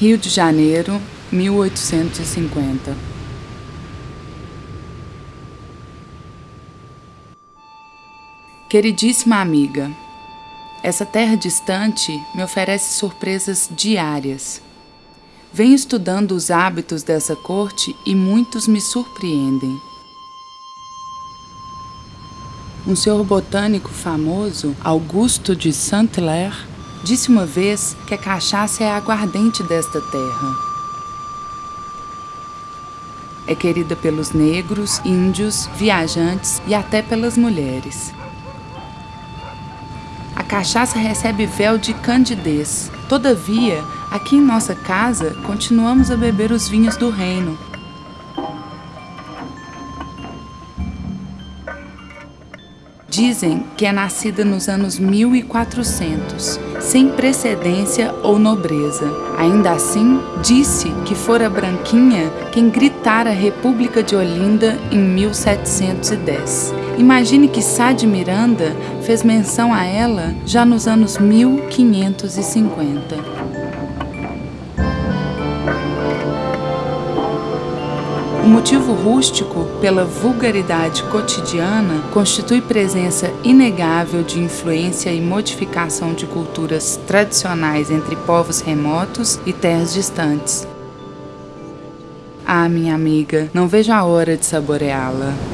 Rio de Janeiro, 1850. Queridíssima amiga, essa terra distante me oferece surpresas diárias. Venho estudando os hábitos dessa corte e muitos me surpreendem. Um senhor botânico famoso, Augusto de Saint-Hilaire, Disse uma vez que a cachaça é a aguardente desta terra. É querida pelos negros, índios, viajantes e até pelas mulheres. A cachaça recebe véu de candidez. Todavia, aqui em nossa casa, continuamos a beber os vinhos do reino, Dizem que é nascida nos anos 1400, sem precedência ou nobreza. Ainda assim, disse que fora Branquinha quem gritara a República de Olinda em 1710. Imagine que Sá de Miranda fez menção a ela já nos anos 1550. O motivo rústico, pela vulgaridade cotidiana, constitui presença inegável de influência e modificação de culturas tradicionais entre povos remotos e terras distantes. Ah, minha amiga, não vejo a hora de saboreá-la.